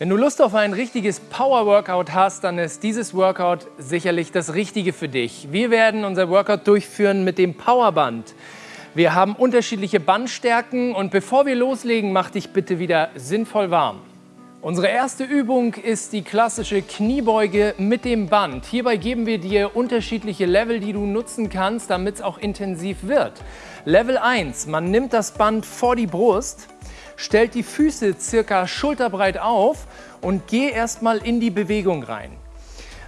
Wenn du Lust auf ein richtiges Power-Workout hast, dann ist dieses Workout sicherlich das Richtige für dich. Wir werden unser Workout durchführen mit dem Powerband. Wir haben unterschiedliche Bandstärken und bevor wir loslegen, mach dich bitte wieder sinnvoll warm. Unsere erste Übung ist die klassische Kniebeuge mit dem Band. Hierbei geben wir dir unterschiedliche Level, die du nutzen kannst, damit es auch intensiv wird. Level 1, man nimmt das Band vor die Brust, stellt die Füße circa schulterbreit auf und geh erstmal in die Bewegung rein.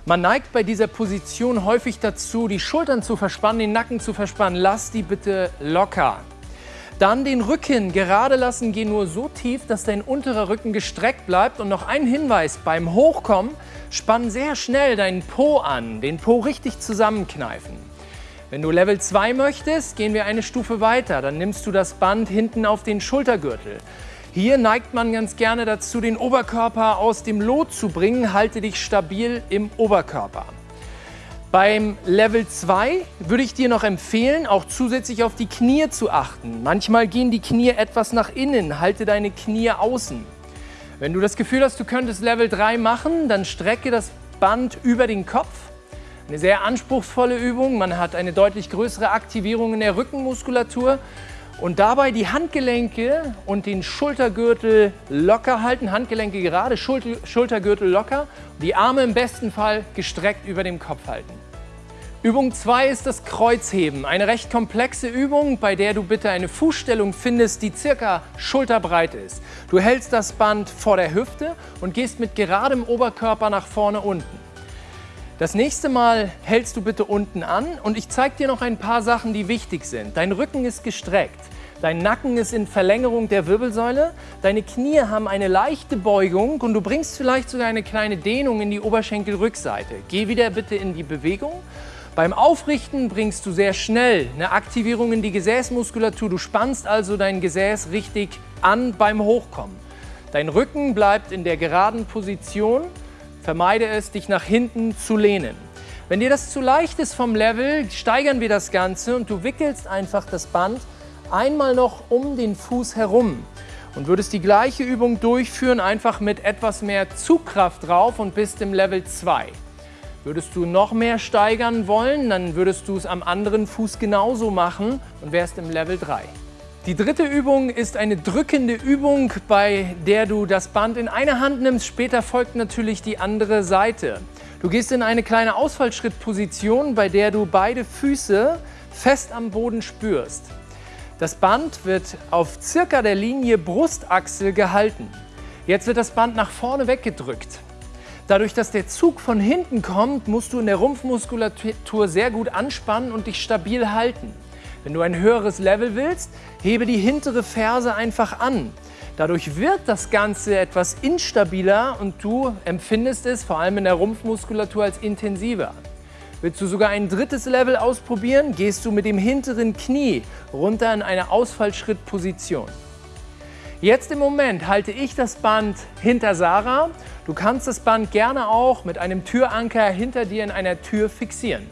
Man neigt bei dieser Position häufig dazu, die Schultern zu verspannen, den Nacken zu verspannen. Lass die bitte locker. Dann den Rücken gerade lassen, geh nur so tief, dass dein unterer Rücken gestreckt bleibt. Und noch ein Hinweis, beim Hochkommen spann sehr schnell deinen Po an, den Po richtig zusammenkneifen. Wenn du Level 2 möchtest, gehen wir eine Stufe weiter. Dann nimmst du das Band hinten auf den Schultergürtel. Hier neigt man ganz gerne dazu, den Oberkörper aus dem Lot zu bringen. Halte dich stabil im Oberkörper. Beim Level 2 würde ich dir noch empfehlen, auch zusätzlich auf die Knie zu achten. Manchmal gehen die Knie etwas nach innen, halte deine Knie außen. Wenn du das Gefühl hast, du könntest Level 3 machen, dann strecke das Band über den Kopf eine sehr anspruchsvolle Übung. Man hat eine deutlich größere Aktivierung in der Rückenmuskulatur. Und dabei die Handgelenke und den Schultergürtel locker halten. Handgelenke gerade, Schultergürtel locker. Die Arme im besten Fall gestreckt über dem Kopf halten. Übung 2 ist das Kreuzheben. Eine recht komplexe Übung, bei der du bitte eine Fußstellung findest, die circa schulterbreit ist. Du hältst das Band vor der Hüfte und gehst mit geradem Oberkörper nach vorne unten. Das nächste Mal hältst du bitte unten an und ich zeige dir noch ein paar Sachen, die wichtig sind. Dein Rücken ist gestreckt, dein Nacken ist in Verlängerung der Wirbelsäule, deine Knie haben eine leichte Beugung und du bringst vielleicht sogar eine kleine Dehnung in die Oberschenkelrückseite. Geh wieder bitte in die Bewegung. Beim Aufrichten bringst du sehr schnell eine Aktivierung in die Gesäßmuskulatur. Du spannst also dein Gesäß richtig an beim Hochkommen. Dein Rücken bleibt in der geraden Position Vermeide es, dich nach hinten zu lehnen. Wenn dir das zu leicht ist vom Level, steigern wir das Ganze und du wickelst einfach das Band einmal noch um den Fuß herum und würdest die gleiche Übung durchführen, einfach mit etwas mehr Zugkraft drauf und bist im Level 2. Würdest du noch mehr steigern wollen, dann würdest du es am anderen Fuß genauso machen und wärst im Level 3. Die dritte Übung ist eine drückende Übung, bei der du das Band in eine Hand nimmst. Später folgt natürlich die andere Seite. Du gehst in eine kleine Ausfallschrittposition, bei der du beide Füße fest am Boden spürst. Das Band wird auf circa der Linie Brustachsel gehalten. Jetzt wird das Band nach vorne weggedrückt. Dadurch, dass der Zug von hinten kommt, musst du in der Rumpfmuskulatur sehr gut anspannen und dich stabil halten. Wenn du ein höheres Level willst, hebe die hintere Ferse einfach an. Dadurch wird das Ganze etwas instabiler und du empfindest es vor allem in der Rumpfmuskulatur als intensiver. Willst du sogar ein drittes Level ausprobieren, gehst du mit dem hinteren Knie runter in eine Ausfallschrittposition. Jetzt im Moment halte ich das Band hinter Sarah. Du kannst das Band gerne auch mit einem Türanker hinter dir in einer Tür fixieren.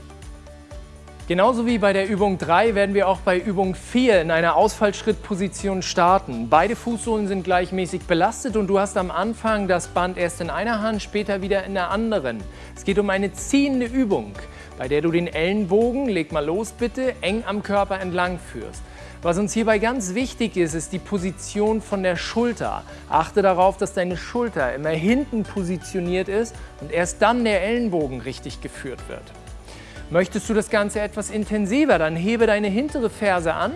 Genauso wie bei der Übung 3 werden wir auch bei Übung 4 in einer Ausfallschrittposition starten. Beide Fußsohlen sind gleichmäßig belastet und du hast am Anfang das Band erst in einer Hand, später wieder in der anderen. Es geht um eine ziehende Übung, bei der du den Ellenbogen, leg mal los bitte, eng am Körper entlang führst. Was uns hierbei ganz wichtig ist, ist die Position von der Schulter. Achte darauf, dass deine Schulter immer hinten positioniert ist und erst dann der Ellenbogen richtig geführt wird. Möchtest du das Ganze etwas intensiver, dann hebe deine hintere Ferse an.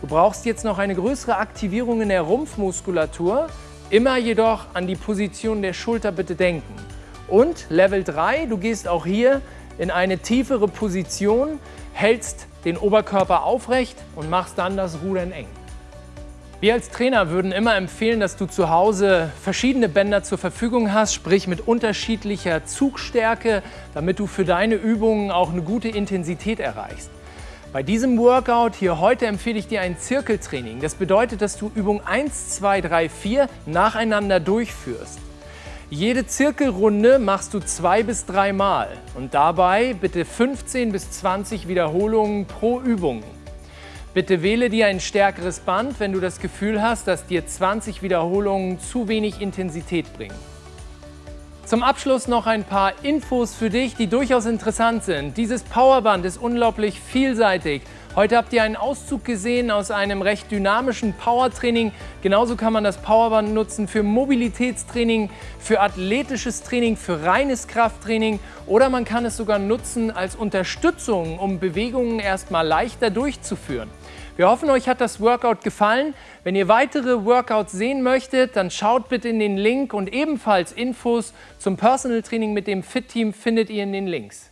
Du brauchst jetzt noch eine größere Aktivierung in der Rumpfmuskulatur. Immer jedoch an die Position der Schulter bitte denken. Und Level 3, du gehst auch hier in eine tiefere Position, hältst den Oberkörper aufrecht und machst dann das Rudern eng. Wir als Trainer würden immer empfehlen, dass du zu Hause verschiedene Bänder zur Verfügung hast, sprich mit unterschiedlicher Zugstärke, damit du für deine Übungen auch eine gute Intensität erreichst. Bei diesem Workout hier heute empfehle ich dir ein Zirkeltraining. Das bedeutet, dass du Übung 1, 2, 3, 4 nacheinander durchführst. Jede Zirkelrunde machst du zwei bis drei Mal und dabei bitte 15 bis 20 Wiederholungen pro Übung. Bitte wähle dir ein stärkeres Band, wenn du das Gefühl hast, dass dir 20 Wiederholungen zu wenig Intensität bringen. Zum Abschluss noch ein paar Infos für dich, die durchaus interessant sind. Dieses Powerband ist unglaublich vielseitig. Heute habt ihr einen Auszug gesehen aus einem recht dynamischen Powertraining. Genauso kann man das Powerband nutzen für Mobilitätstraining, für athletisches Training, für reines Krafttraining oder man kann es sogar nutzen als Unterstützung, um Bewegungen erstmal leichter durchzuführen. Wir hoffen, euch hat das Workout gefallen. Wenn ihr weitere Workouts sehen möchtet, dann schaut bitte in den Link und ebenfalls Infos zum Personal Training mit dem Fit Team findet ihr in den Links.